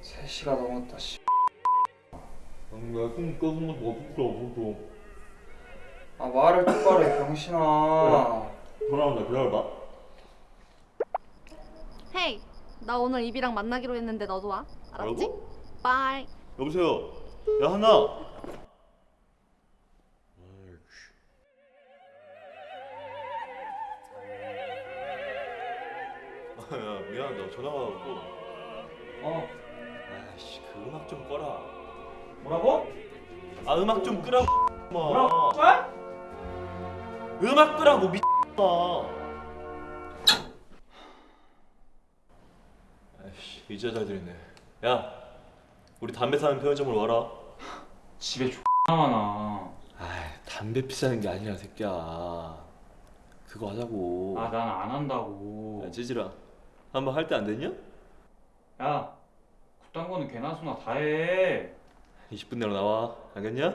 세 시가 넘었다 씨. 내가 좀 꺼는 것도 없어 없어. 아 말을 똑바로 해 병신아. 전화 온다 기다려봐 hey, 나 오늘 이비랑 만나기로 했는데 너도 와. 알았지? 뭐라고? bye. 여보세요 야 하나 아, 야 미안하다 전화가 왔고 어 아이씨 그 음악 좀 꺼라 뭐라고? 아 음악 좀 끄라고 뭐라고? 마 음악 끄라고 미마 이제 잘 들리네. 야 우리 담배 사는 편의점으로 와라. 집에 X 많아 아이 담배 피자는 게 아니라 새끼야. 그거 하자고. 아 난 안 한다고. 야 찌질아. 한번 할 때 안 됐냐? 야 그딴 거는 개나 소나 다해. 20분 내로 나와. 알겠냐?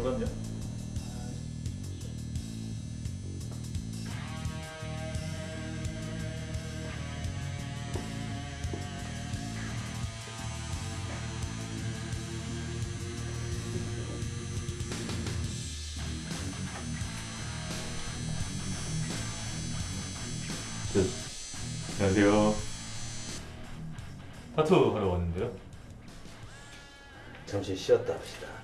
졸았냐? 네. 안녕하세요. 타투 하러 왔는데요. 잠시 쉬었다 합시다.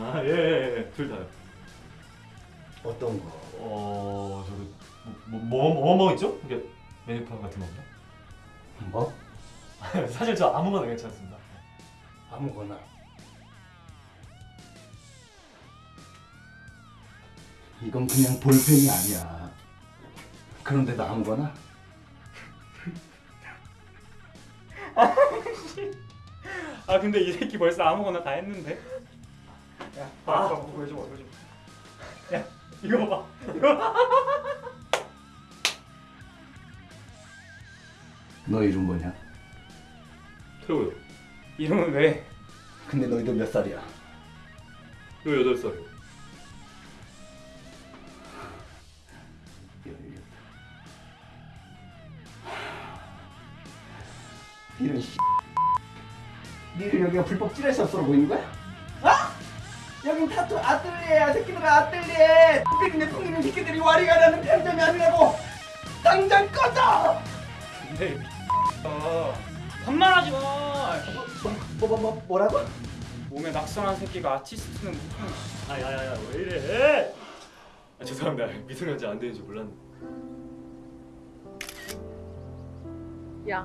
아, 예, 예, 예. 둘 다요. 어떤 거? 어, 저도 뭐, 뭐, 뭐, 뭐 있죠? 이게 메뉴판 같은 건가? 뭐? 사실 저 아무거나 괜찮습니다. 아무거나. 이건 그냥 볼펜이 아니야. 그런데도 아무거나? 아 근데 이 새끼 벌써 아무거나 다 했는데 야 아. 봐봐 보여줘 보여줘 야 이거 봐봐 이거 너 이름 뭐냐? 태호요. 이름은 왜? 근데 너희들 몇 살이야? 요 여덟 살이요. 열렸다. 이런 씨. 니들 여기가 불법 찌레샵으로 보이는 거야? 어? 여긴 타투 아뜰리에야 새끼들아 아뜰리에 삐리네 풍기는 새끼들이 와리가 라는 편점이 아니라고 당장 꺼져! 근데 어 반말하지 마 뭐, 뭐, 뭐, 뭐, 뭐라고? 몸에 낙선한 새끼가 아티스트는 무슨 아, 야, 야, 야, 왜 이래? 아, 죄송합니다. 미성년자 안 되는지 몰랐네. 야,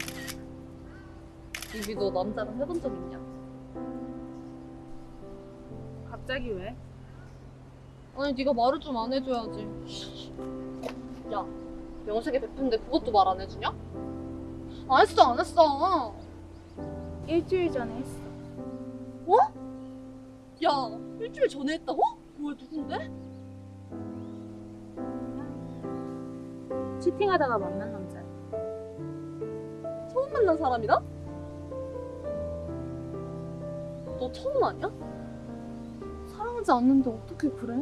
이비 너 남자랑 해본 적 있냐? 갑자기 왜? 아니 네가 말을 좀 안 해줘야지. 야, 명색이 베푼데 그것도 말 안 해주냐? 안 했어, 안 했어. 일주일 전에 했어. 야, 일주일 전에 했다고? 뭐야, 누군데? 치팅하다가 만난 남자야. 처음 만난 사람이다? 너 처음 아니야? 사랑하지 않는데 어떻게 그래?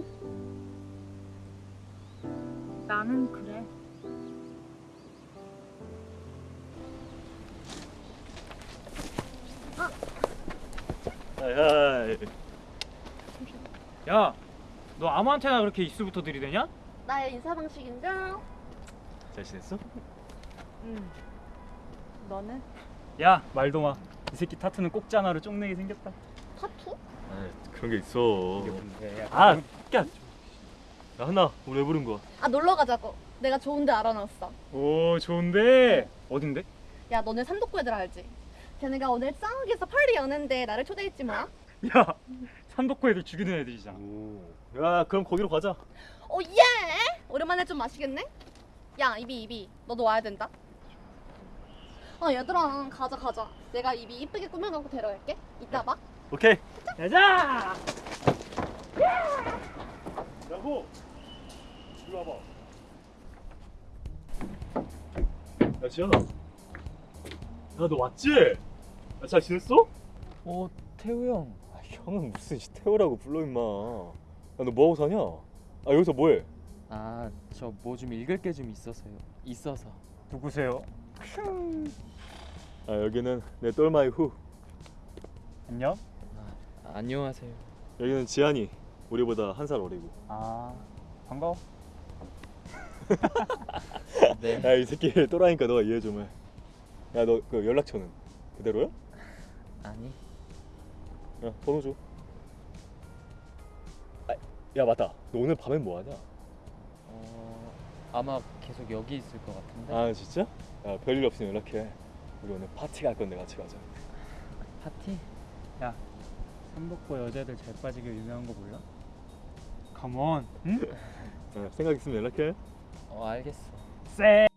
나는 그래. 하이, 야너 아무한테나 그렇게 입술부터 들이대냐? 나의 인사 방식인가? 잘 지냈어? 응. 너는? 야 말도 마 이 새끼 타투는 꼭지 하나로 쪽내게 생겼다 타투? 아, 그런 게 있어. 아 야, 하나, 우리 왜 부른 거야? 아 놀러 가자고. 내가 좋은데 알아놨어. 오 좋은데 어딘데? 야 너네 삼독구 애들 알지? 걔네가 오늘 쌍욱에서 펄리 여는데 나를 초대했지 뭐. 야 삼덕구 애들 죽이는 애들이잖아 오. 야, 그럼 거기로 가자. 오 예! 오랜만에 좀 마시겠네? 야 이비 이비 너도 와야 된다 아 얘들아 가자 가자 내가 이비 이쁘게 꾸며갖고 데려갈게 이따 봐 오케이. 가자. 야호. 이리 와봐. 야 지현아. 야너 왔지? 야, 잘 지냈어? 어 태우 형 아, 형은 무슨 씨 태우라고 불러 임마. 야너 뭐하고 사냐? 아 여기서 뭐해? 아 저 뭐 좀 읽을 게 좀 있어서요 있어서 누구세요? 아 여기는 내 똘마이 후. 안녕. 아, 안녕하세요 여기는 지한이. 우리보다 한 살 어리고. 아 반가워. 네 야이 새끼 또라니까 너가 이해 좀 해. 야 너 그 연락처는 그대로야? 아니 야 번호 줘. 아, 야 맞다. 너 오늘 밤엔 뭐 하냐? 어 아마 계속 여기 있을 것 같은데 아 진짜? 야 별일 없으면 연락해. 우리 오늘 파티 갈 건데 같이 가자. 파티 삼복고 여자들 잘 빠지게 유명한 거 몰라? 컴온. 응? 야, 생각 있으면 연락해. 어 알겠어 쎄.